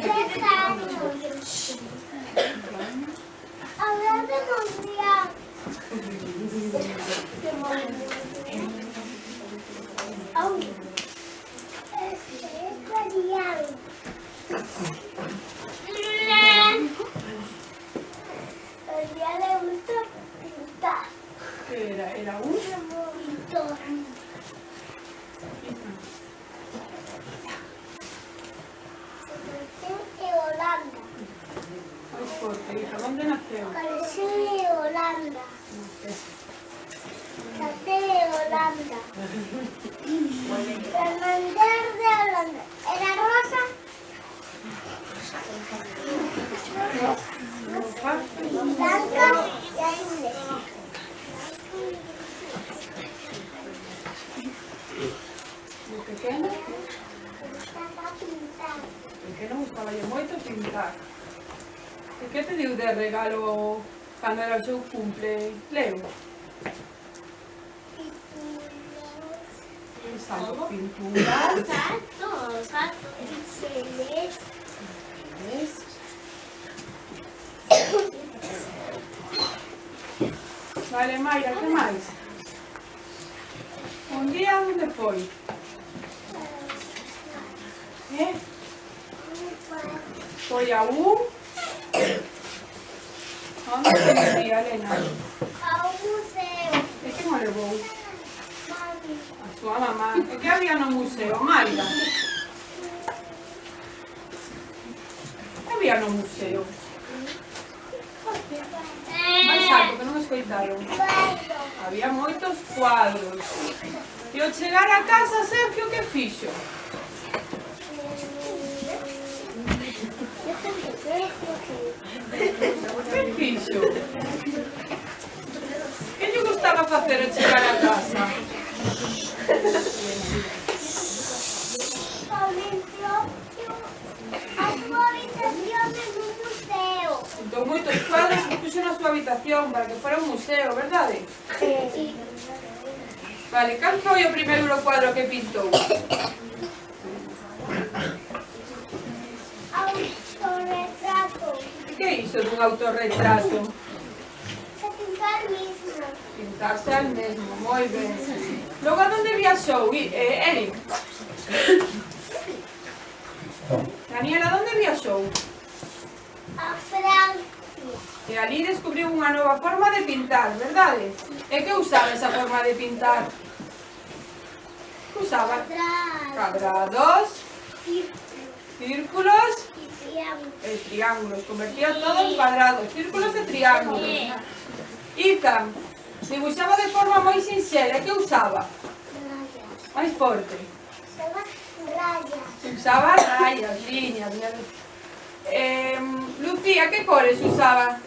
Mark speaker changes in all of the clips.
Speaker 1: Teclado. Olha, mamãe.
Speaker 2: tu fuerte, hija. ¿Dónde nació?
Speaker 1: Colegio de Holanda. Nací en Holanda. Fernández de Holanda. ¿Era rosa? Blanca y inglés.
Speaker 2: ¿Lo pequeño?
Speaker 1: tiene? Estaba pintado.
Speaker 2: ¿Por que não estaba moito pintado? E que pediu de regalo cando era o seu cumple Leo? Pinturas. Pinturas.
Speaker 1: Gatos, gatos, pinceles.
Speaker 2: Vale, Mayra, que máis? Un día onde foi? Eh? Foi a un...
Speaker 1: A sua mamma.
Speaker 2: E che
Speaker 1: avviano
Speaker 2: un museo, Maria. E avviano un museo. Había moitos cuadros. E ao chegar a casa, Sergio, que fixo? Que fixo? Que lle gustaba facer a chegar a casa? Entón, moitos cuadros que puxo na súa habitación para que fora un museo, verdade? Sí. Vale, cal foi o primeiro cuadro que pintou? isto dun autorretrato? Pintar mesmo. Pintarse al mesmo, moi ben. Logo, a donde viaxou, eh, Eric? Daniela, a donde viaxou? A Francia. E ali descubriu unha nova forma de pintar, verdade? E ¿Eh? que usaba esa forma de pintar? Usaba cuadrados, círculos Triángulos. El triángulo. Convertía todo en cuadrados, círculos e triángulos. Ica, dibuixaba de forma moi sinxela. Que usaba? Rayas. Máis forte. Usaba rayas. Usaba rayas, liñas. Eh, Lucía, que cores usaba?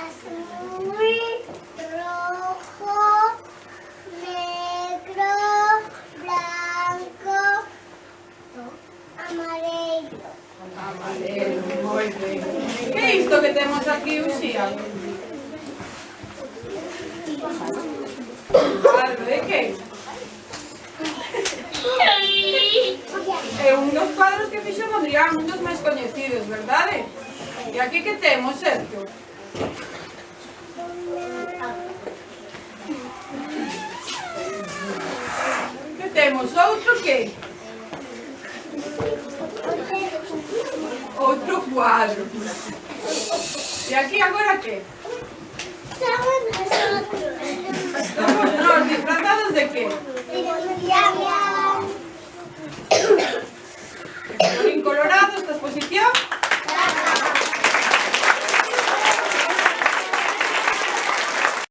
Speaker 1: Azul, rojo,
Speaker 2: Isto que temos aquí uxía. Algo de que? Eh, é un dos cuadros que fixo Mondrian, un dos máis coñecidos, verdade? E aquí que temos, Sergio? Que temos outro que? Outro cuadro. aquí agora que?
Speaker 1: Somos nosotros.
Speaker 2: Somos nós, disfrazados de qué? De Colorín colorado, esta exposición.